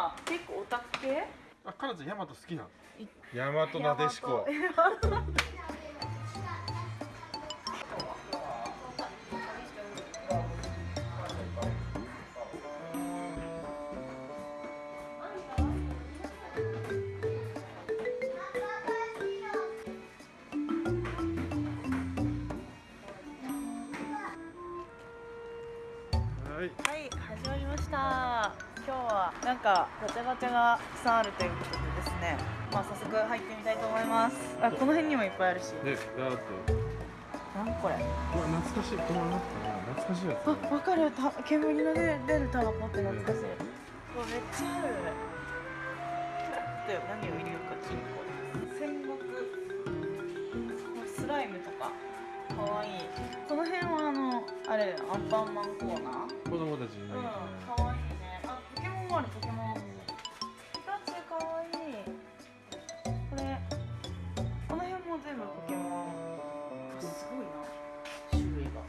は結構オタク系？あ、彼女ヤマト好きなの。ヤマトなでしこはい。はい始まりました。今日はなんかガチャガチャがたくさんあるということでですね。まあ早速入ってみたいと思います。あこの辺にもいっぱいあるし。で、だってなんこれ。うわ懐かしいこのなんかな懐かしいやつあ、わかる。た煙の出る出るタバコって懐かしい、うわめっちゃある。で何を入れようか金庫戦国。スライムとかかわいい。この辺はあのあれアンパンマンコーナー？子供たちにうん、ねかわいいね。あ、ポケモンもあるポケモン。ピカチュウかわい。いこれこの辺も全部ポケモン。すごいな。種類が。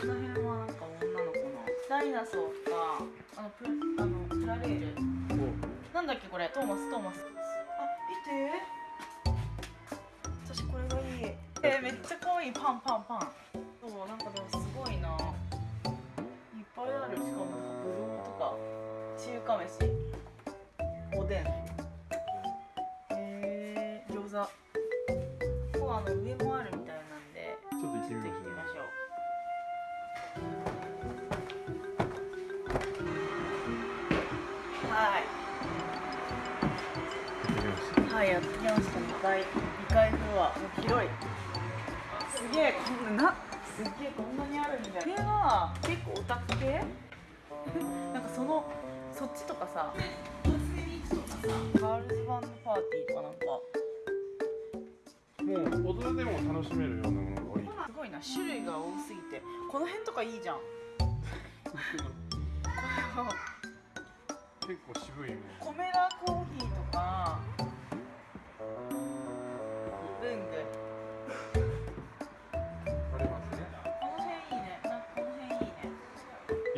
この辺はなんか女の子の。ダイナソーとかあのプラあのプラレール。う。んなんだっけこれ。トーマストーマス。あ見てめっちゃ可愛いパンパンパン。そうなんかでもすごいな。いっぱいあるしかもなんかブドウとか中華飯。おでん。えー、餃子。ここあの上もあるみたいなんでちょっと行ってみましょうはい。はい、やってきました。2階、2階フロア、もう広い。すげえ、こんな、な、すげえ、こんなにあるんだよ。これは結構オタク系？なんかその、そっちとかさ、初音ミクとかさ、ガールズバンドパーティーとかなんか、たもう大人でも楽しめるようなものが多い。すごいな、種類が多すぎて、この辺とかいいじゃん。これは結構渋いね。コメラコーヒーとか、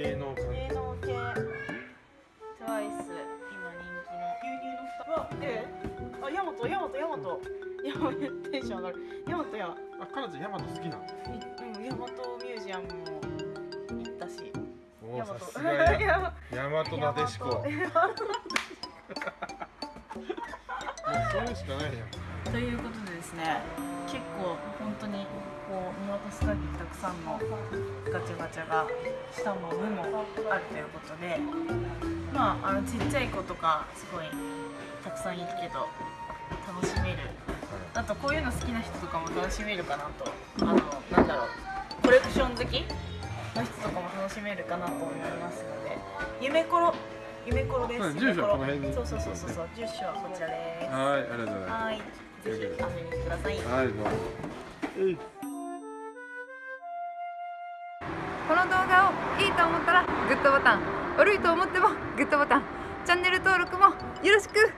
芸能関係芸能系。TWICE 今人気の。牛乳の蓋あヤマトヤマトヤマト。ヤマトテンション上がる。ヤマトやあ、彼女ヤマト好きなの？いうんヤマトミュージアムも行ったし。ヤマ ヤマトなでしこ。もうそういうしかないやんということでですね結構本当にこう見渡す限りたくさんのガチャガチャがしたものもあるということでまああのちっちゃい子とかすごいたくさんいるけど楽しめる。あとこういうの好きな人とかも楽しめるかなと。あのなんだろうコレクション好きの人とかも楽しめるかなと思いますので夢コロ夢コロです。うん住所はこの辺に。そうそうそうそうそう住所はこちらです。はい、ありがとうございまはいぜひ遊びにください。すはい、どうもえいこの動画をいいと思ったらグッドボタン。悪いと思ってもグッドボタン。チャンネル登録もよろしく